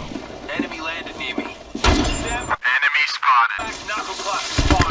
down. Enemy landed near me. Enemy spotted. Back knuckle clutch.